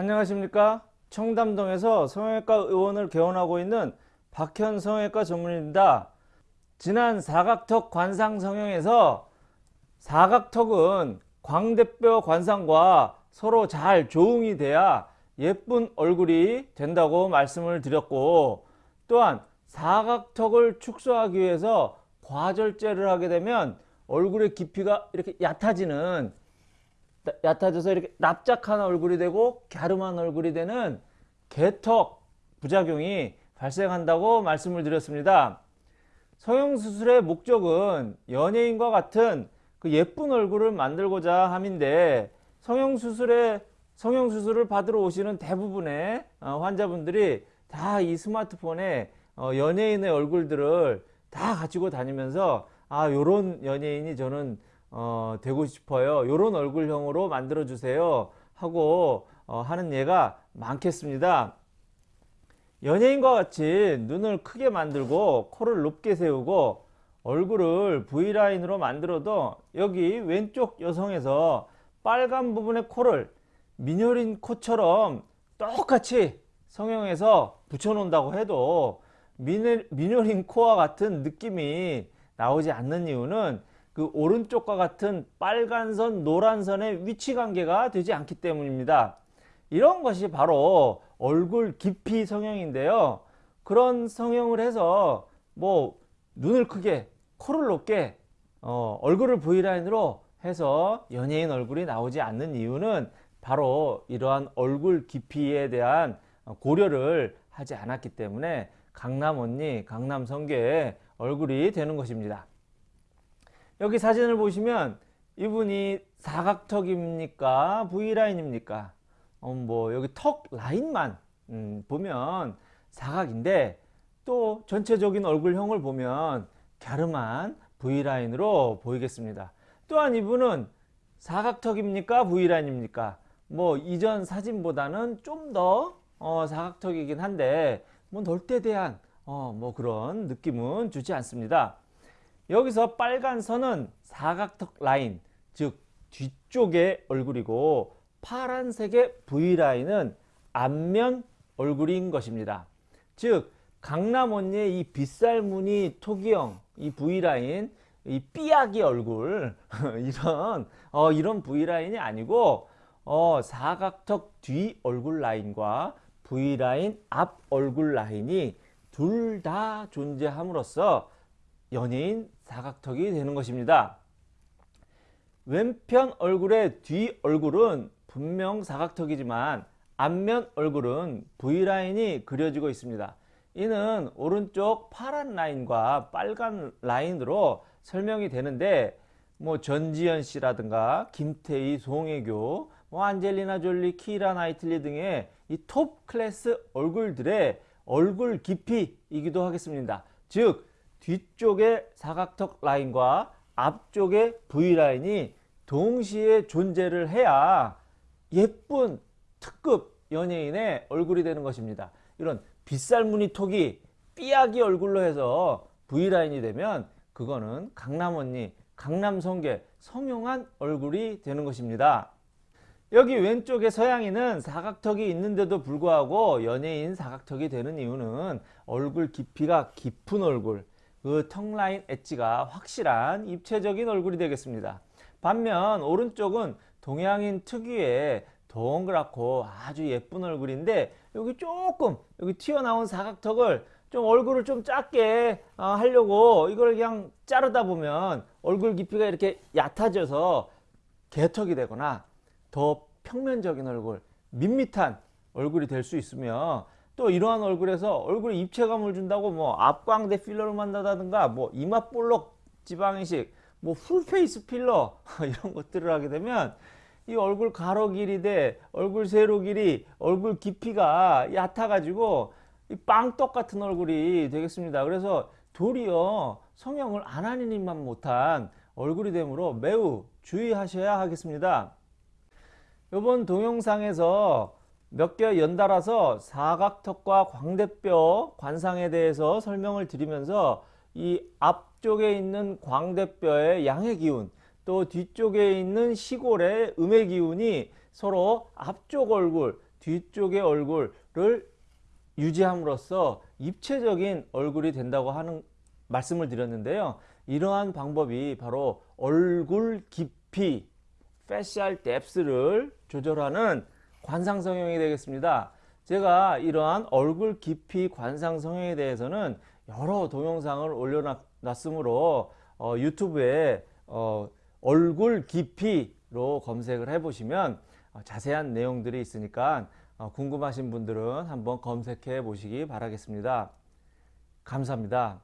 안녕하십니까? 청담동에서 성형외과 의원을 개원하고 있는 박현 성형외과 전문입니다. 지난 사각턱 관상 성형에서 사각턱은 광대뼈 관상과 서로 잘 조응이 돼야 예쁜 얼굴이 된다고 말씀을 드렸고 또한 사각턱을 축소하기 위해서 과절제를 하게 되면 얼굴의 깊이가 이렇게 얕아지는 얕아져서 이렇게 납작한 얼굴이 되고 갸름한 얼굴이 되는 개턱 부작용이 발생한다고 말씀을 드렸습니다. 성형수술의 목적은 연예인과 같은 그 예쁜 얼굴을 만들고자 함인데 성형수술에 성형수술을 받으러 오시는 대부분의 어, 환자분들이 다 이 스마트폰에 어, 연예인의 얼굴들을 다 가지고 다니면서 아 요런 연예인이 저는 어, 되고 싶어요. 요런 얼굴형으로 만들어 주세요. 하고 어, 하는 예가 많겠습니다. 연예인과 같이 눈을 크게 만들고 코를 높게 세우고 얼굴을 V라인으로 만들어도 여기 왼쪽 여성에서 빨간 부분의 코를 민효린 코처럼 똑같이 성형해서 붙여놓는다고 해도 민효린 코와 같은 느낌이 나오지 않는 이유는 그 오른쪽과 같은 빨간 선, 노란 선의 위치 관계가 되지 않기 때문입니다. 이런 것이 바로 얼굴 깊이 성형인데요. 그런 성형을 해서 뭐 눈을 크게, 코를 높게, 어, 얼굴을 V라인으로 해서 연예인 얼굴이 나오지 않는 이유는 바로 이러한 얼굴 깊이에 대한 고려를 하지 않았기 때문에 강남 언니, 강남 성계의 얼굴이 되는 것입니다. 여기 사진을 보시면 이분이 사각턱입니까? V라인입니까? 어, 뭐 여기 턱 라인만 음, 보면 사각인데 또 전체적인 얼굴형을 보면 갸름한 V라인으로 보이겠습니다. 또한 이분은 사각턱입니까? V라인입니까? 뭐 이전 사진보다는 좀더 어, 사각턱이긴 한데 뭐 넓대대한 어, 뭐 그런 느낌은 주지 않습니다. 여기서 빨간 선은 사각턱 라인 즉 뒤쪽의 얼굴이고 파란색의 V라인은 앞면 얼굴인 것입니다. 즉 강남 언니의 이 빗살무늬 토기형 이 V라인 이 삐약이 얼굴 이런 어, 이런 V라인이 아니고 어, 사각턱 뒤 얼굴 라인과 V라인 앞 얼굴 라인이 둘 다 존재함으로써 연예인 사각턱이 되는 것입니다. 왼편 얼굴의 뒤 얼굴은 분명 사각턱이지만 앞면 얼굴은 V라인이 그려지고 있습니다. 이는 오른쪽 파란 라인과 빨간 라인으로 설명이 되는데 뭐 전지현 씨라든가 김태희, 송혜교, 뭐 안젤리나 졸리, 키라 나이틀리 등의 이 톱 클래스 얼굴들의 얼굴 깊이이기도 하겠습니다. 즉 뒤쪽의 사각턱 라인과 앞쪽의 V라인이 동시에 존재를 해야 예쁜 특급 연예인의 얼굴이 되는 것입니다. 이런 빗살무늬 톡이 삐약이 얼굴로 해서 V라인이 되면 그거는 강남 언니, 강남 성계, 성형한 얼굴이 되는 것입니다. 여기 왼쪽에 서양인은 사각턱이 있는데도 불구하고 연예인 사각턱이 되는 이유는 얼굴 깊이가 깊은 얼굴, 그 턱라인 엣지가 확실한 입체적인 얼굴이 되겠습니다. 반면 오른쪽은 동양인 특유의 동그랗고 아주 예쁜 얼굴인데 여기 조금 여기 튀어나온 사각턱을 좀 얼굴을 좀 작게 어, 하려고 이걸 그냥 자르다 보면 얼굴 깊이가 이렇게 얕아져서 개턱이 되거나 더 평면적인 얼굴 밋밋한 얼굴이 될 수 있으며 또 이러한 얼굴에서 얼굴에 입체감을 준다고 뭐 앞광대 필러를 만든다든가 뭐 이마 볼록 지방이식 뭐 full face 필러 이런 것들을 하게 되면 이 얼굴 가로 길이 대 얼굴 세로 길이 얼굴 깊이가 얕아 가지고 이 빵떡 같은 얼굴이 되겠습니다. 그래서 도리어 성형을 안 하는 일만 못한 얼굴이 되므로 매우 주의하셔야 하겠습니다. 이번 동영상에서 몇 개 연달아서 사각턱과 광대뼈 관상에 대해서 설명을 드리면서 이 앞쪽에 있는 광대뼈의 양의 기운 또 뒤쪽에 있는 시골의 음의 기운이 서로 앞쪽 얼굴 뒤쪽의 얼굴을 유지함으로써 입체적인 얼굴이 된다고 하는 말씀을 드렸는데요. 이러한 방법이 바로 얼굴 깊이 facial depth를 조절하는 관상 성형이 되겠습니다. 제가 이러한 얼굴 깊이 관상 성형에 대해서는 여러 동영상을 올려놨으므로 어, 유튜브에 어, 얼굴 깊이로 검색을 해보시면 어, 자세한 내용들이 있으니까 어, 궁금하신 분들은 한번 검색해 보시기 바라겠습니다. 감사합니다.